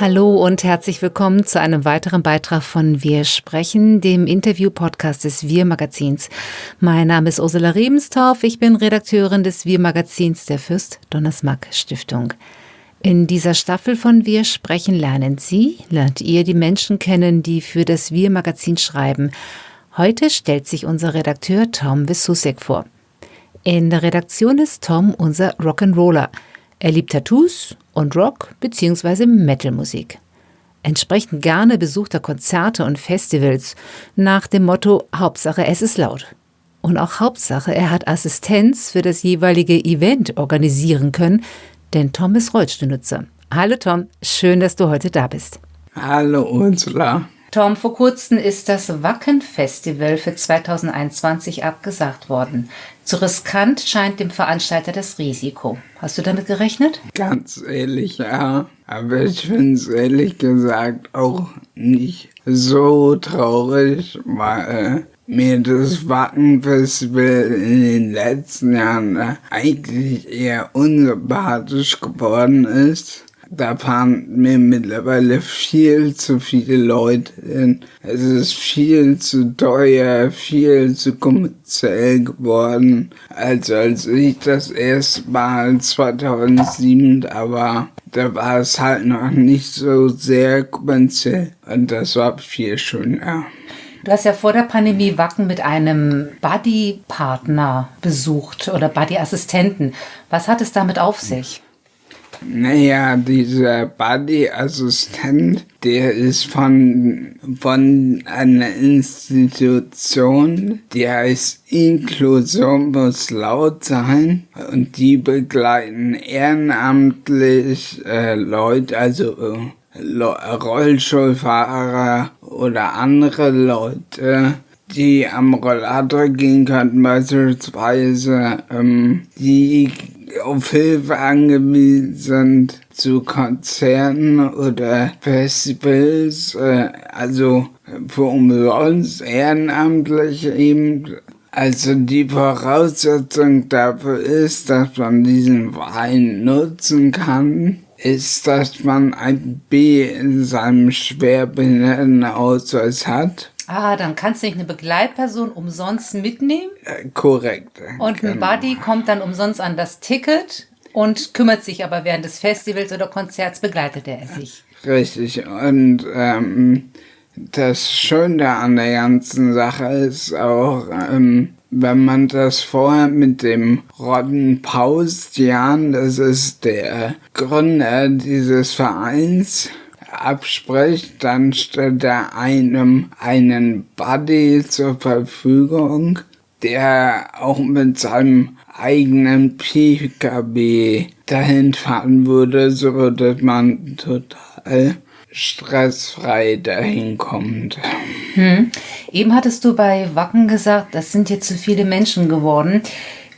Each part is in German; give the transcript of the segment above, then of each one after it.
Hallo und herzlich willkommen zu einem weiteren Beitrag von Wir sprechen, dem Interview-Podcast des Wir-Magazins. Mein Name ist Ursula Rebenstorff, ich bin Redakteurin des Wir-Magazins der Fürst Donnersmarck Stiftung. In dieser Staffel von Wir sprechen lernen Sie, lernt ihr die Menschen kennen, die für das Wir-Magazin schreiben. Heute stellt sich unser Redakteur Tom Wissusek vor. In der Redaktion ist Tom unser Rock'n'Roller – er liebt Tattoos und Rock bzw. Metalmusik. Entsprechend gerne besucht er Konzerte und Festivals nach dem Motto Hauptsache es ist laut. Und auch Hauptsache er hat Assistenz für das jeweilige Event organisieren können, denn Tom ist Rollstuhlnutzer. Hallo Tom, schön, dass du heute da bist. Hallo Ursula. Tom, vor kurzem ist das Wacken-Festival für 2021 abgesagt worden. Zu riskant scheint dem Veranstalter das Risiko. Hast du damit gerechnet? Ganz ehrlich, ja. Aber ich finde es ehrlich gesagt auch nicht so traurig, weil mir das Wacken-Festival in den letzten Jahren eigentlich eher unsympathisch geworden ist. Da fahren mir mittlerweile viel zu viele Leute hin. Es ist viel zu teuer, viel zu kommerziell geworden, als als ich das erste Mal 2007 da war. Da war es halt noch nicht so sehr kommerziell und das war viel schöner. Du hast ja vor der Pandemie Wacken mit einem Buddy-Partner besucht oder Buddy-Assistenten. Was hat es damit auf sich? Naja, dieser Buddy-Assistent, der ist von, von einer Institution, die heißt Inklusion muss laut sein. Und die begleiten ehrenamtlich äh, Leute, also äh, Rollstuhlfahrer oder andere Leute, die am Rollator gehen könnten beispielsweise, ähm, die auf Hilfe angewiesen sind zu Konzerten oder Festivals, äh, also für umsonst ehrenamtlich eben. Also die Voraussetzung dafür ist, dass man diesen Wein nutzen kann, ist, dass man ein B in seinem Schwerbehindertenausweis hat Ah, dann kannst du nicht eine Begleitperson umsonst mitnehmen. Äh, korrekt. Und ein genau. Buddy kommt dann umsonst an das Ticket und kümmert sich aber während des Festivals oder Konzerts begleitet er sich. Richtig. Und ähm, das Schöne an der ganzen Sache ist auch, ähm, wenn man das vorher mit dem Rodden Paustian, das ist der Gründer dieses Vereins, abspricht, dann stellt er einem einen Buddy zur Verfügung, der auch mit seinem eigenen PKB dahin fahren würde, so dass man total stressfrei dahin kommt. Hm. Eben hattest du bei Wacken gesagt, das sind jetzt zu viele Menschen geworden.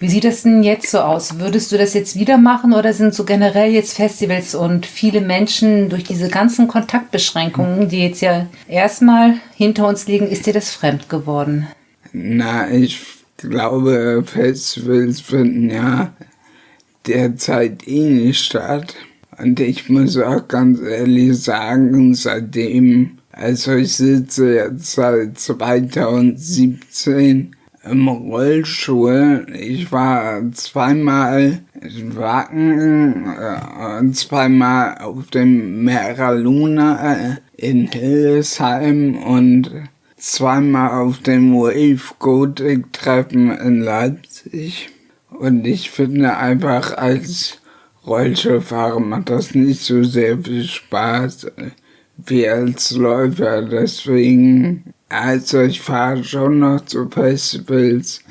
Wie sieht das denn jetzt so aus? Würdest du das jetzt wieder machen oder sind so generell jetzt Festivals und viele Menschen durch diese ganzen Kontaktbeschränkungen, die jetzt ja erstmal hinter uns liegen, ist dir das fremd geworden? Na, ich glaube, Festivals finden ja derzeit eh nicht statt. Und ich muss auch ganz ehrlich sagen, seitdem, also ich sitze jetzt seit 2017 im Rollstuhl. Ich war zweimal in Wacken, äh, zweimal auf dem Mera Luna äh, in Hildesheim und zweimal auf dem Wave Gothic Treffen in Leipzig. Und ich finde einfach als Rollstuhlfahrer macht das nicht so sehr viel Spaß äh, wie als Läufer. Deswegen also ich fahre schon noch zu Festivals,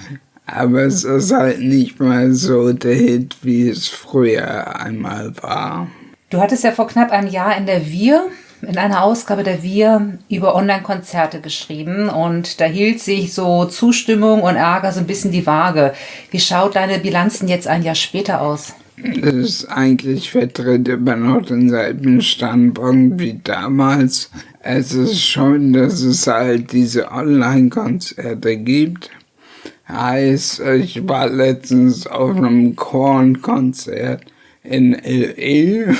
aber es ist halt nicht mehr so der Hit, wie es früher einmal war. Du hattest ja vor knapp einem Jahr in der Wir, in einer Ausgabe der Wir, über Online-Konzerte geschrieben und da hielt sich so Zustimmung und Ärger so ein bisschen die Waage. Wie schaut deine Bilanzen jetzt ein Jahr später aus? Ist eigentlich vertritt immer noch denselben Standpunkt wie damals. Es ist schon, dass es halt diese Online-Konzerte gibt. Heißt, ich war letztens auf einem Korn-Konzert in L.A.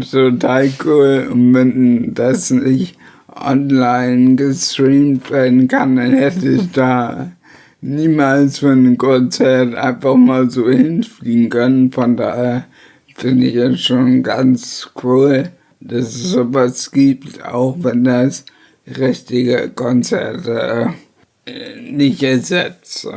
Total cool. Und wenn das nicht online gestreamt werden kann, dann hätte ich da niemals für ein Konzert einfach mal so hinfliegen können. Von daher finde ich es schon ganz cool, dass es sowas gibt, auch wenn das richtige Konzerte äh, nicht ersetzt.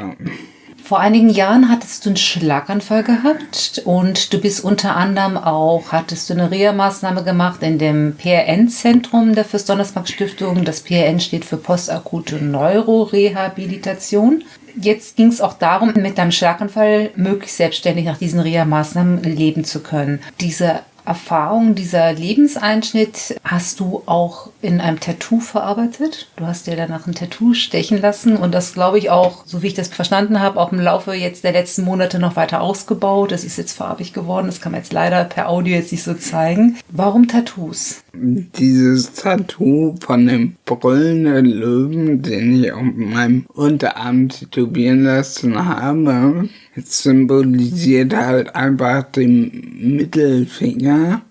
Vor einigen Jahren hattest du einen Schlaganfall gehabt und du bist unter anderem auch, hattest du eine Reha-Maßnahme gemacht in dem PRN-Zentrum der Fürst-Donnersmarck-Stiftung. Das PRN steht für postakute Neurorehabilitation. Jetzt ging es auch darum, mit deinem Schlaganfall möglichst selbstständig nach diesen Reha-Maßnahmen leben zu können. Diese Erfahrung, dieser Lebenseinschnitt hast du auch in einem Tattoo verarbeitet. Du hast dir danach ein Tattoo stechen lassen und das glaube ich auch, so wie ich das verstanden habe, auch im Laufe jetzt der letzten Monate noch weiter ausgebaut. Das ist jetzt farbig geworden. Das kann man jetzt leider per Audio jetzt nicht so zeigen. Warum Tattoos? Dieses Tattoo von dem brüllenden Löwen, den ich auf meinem Unterarm tätowieren lassen habe, symbolisiert halt einfach den Mittelfinger,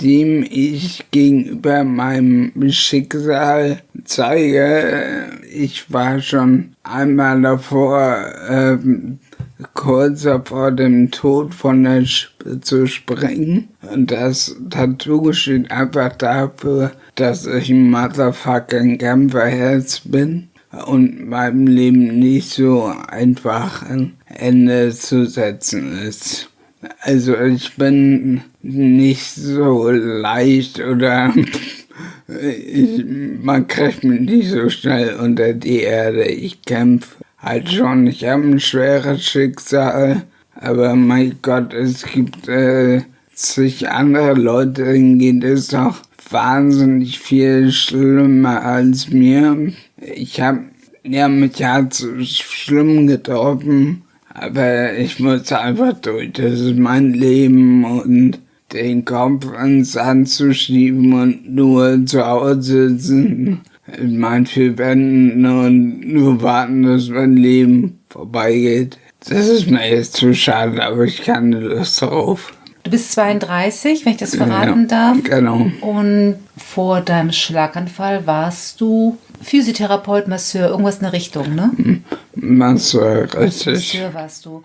dem ich gegenüber meinem Schicksal zeige. Ich war schon einmal davor, äh, kurz vor dem Tod von der Schippe zu springen. Und das Tattoo steht einfach dafür, dass ich ein motherfucking Kämpferherz bin und meinem Leben nicht so einfach ein Ende zu setzen ist. Also ich bin nicht so leicht oder ich, man kriegt mich nicht so schnell unter die Erde. Ich kämpfe halt schon. Ich habe ein schweres Schicksal, aber mein Gott, es gibt äh, zig andere Leute, denen geht es doch wahnsinnig viel schlimmer als mir. Ich habe ja, mich hat schlimm getroffen, aber ich muss einfach durch. Das ist mein Leben und den Kopf ins Sand zu schieben und nur zu Hause sitzen in meinen vier Wänden und nur warten, dass mein Leben vorbeigeht. Das ist mir jetzt zu schade, aber ich kann Lust drauf. Du bist 32, wenn ich das verraten ja, darf. Genau. Und vor deinem Schlaganfall warst du Physiotherapeut, Masseur, irgendwas in der Richtung, ne? Masseur, richtig. Masseur warst du.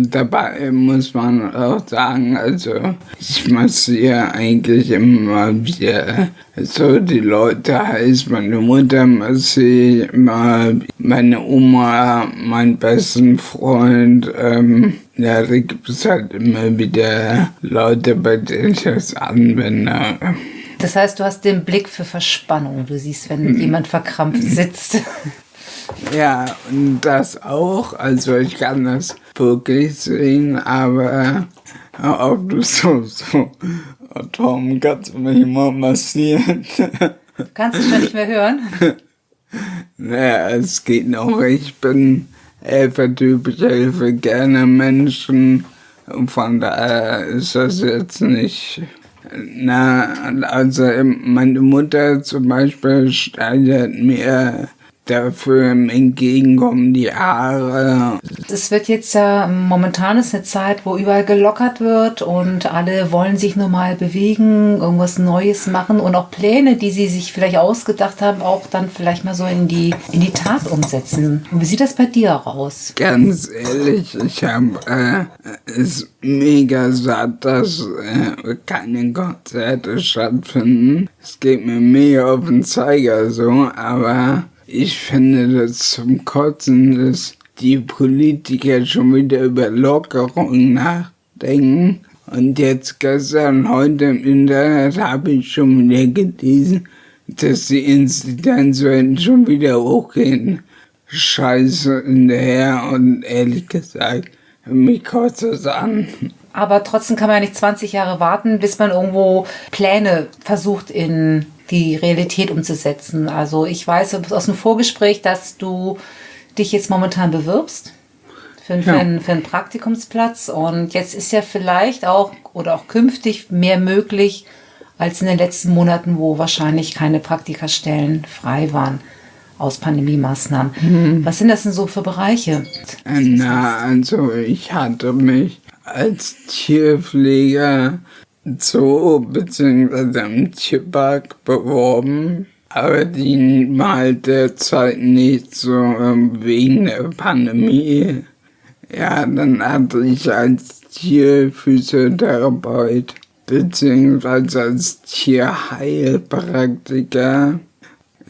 Dabei muss man auch sagen, also ich massiere eigentlich immer wieder so die Leute, heißt meine Mutter massiere immer, meine Oma, meinen besten Freund, ähm, ja, da gibt es halt immer wieder Leute, bei denen ich das anwende. Das heißt, du hast den Blick für Verspannung. Du siehst, wenn mhm. jemand verkrampft sitzt. Ja, und das auch. Also ich kann das wirklich sehen, aber ob du so, so, oh, Tom, kannst du mich mal massieren? Kannst du schon nicht mehr hören? Naja, es geht noch. Ich bin Helfertyp, ich helfe gerne Menschen. Und von daher ist das jetzt nicht na, also meine Mutter zum Beispiel steigert mir dafür im Entgegenkommen die Haare. Es wird jetzt ja, momentan ist eine Zeit, wo überall gelockert wird und alle wollen sich nur mal bewegen, irgendwas Neues machen und auch Pläne, die sie sich vielleicht ausgedacht haben, auch dann vielleicht mal so in die, in die Tat umsetzen. Und wie sieht das bei dir aus? Ganz ehrlich, ich habe äh, es mega satt, dass äh, keine Konzerte stattfinden. Es geht mir mega auf den Zeiger so, aber ich finde das zum Kotzen, dass die Politiker schon wieder über Lockerungen nachdenken. Und jetzt gestern, heute im Internet habe ich schon wieder gelesen, dass die Inzidenzen schon wieder hochgehen. Scheiße hinterher und ehrlich gesagt, mich kotzt es an. Aber trotzdem kann man ja nicht 20 Jahre warten, bis man irgendwo Pläne versucht in die Realität umzusetzen. Also ich weiß aus dem Vorgespräch, dass du dich jetzt momentan bewirbst für, ja. für, einen, für einen Praktikumsplatz und jetzt ist ja vielleicht auch oder auch künftig mehr möglich als in den letzten Monaten, wo wahrscheinlich keine Praktikastellen frei waren aus Pandemie-Maßnahmen. Mhm. Was sind das denn so für Bereiche? Na, also ich hatte mich als Tierpfleger Zoo bzw. im Tierpark beworben, aber die halt derzeit nicht so ähm, wegen der Pandemie. Ja, dann hatte ich als Tierphysiotherapeut beziehungsweise als Tierheilpraktiker.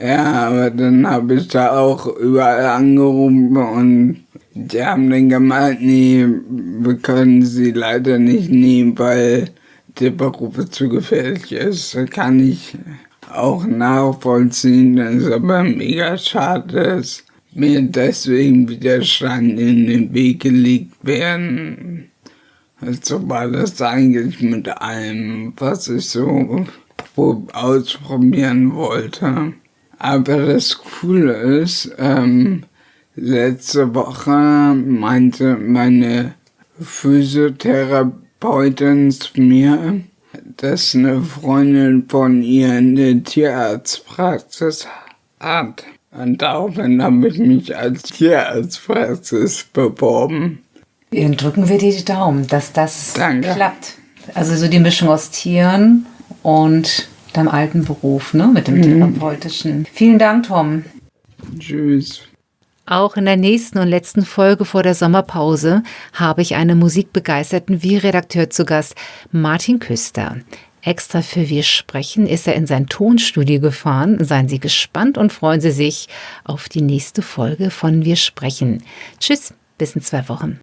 Ja, aber dann habe ich da auch überall angerufen und die haben dann gemeint, nee, wir können sie leider nicht nehmen, weil Beruf zu gefährlich ist. Kann ich auch nachvollziehen, dass es aber mega schade ist, mir deswegen Widerstand in den Weg gelegt werden. So war das eigentlich mit allem, was ich so ausprobieren wollte. Aber das Coole ist, ähm, letzte Woche meinte meine Physiotherapeutin zu mir, dass eine Freundin von ihr eine Tierarztpraxis hat. Und daraufhin habe ich mich als Tierarztpraxis beworben. Dann drücken wir dir die Daumen, dass das Danke. klappt. Also so die Mischung aus Tieren und deinem alten Beruf, ne, mit dem mhm. therapeutischen. Vielen Dank, Tom. Tschüss. Auch in der nächsten und letzten Folge vor der Sommerpause habe ich einen musikbegeisterten Wie-Redakteur zu Gast, Martin Küster. Extra für Wir sprechen ist er in sein Tonstudio gefahren. Seien Sie gespannt und freuen Sie sich auf die nächste Folge von Wir sprechen. Tschüss, bis in zwei Wochen.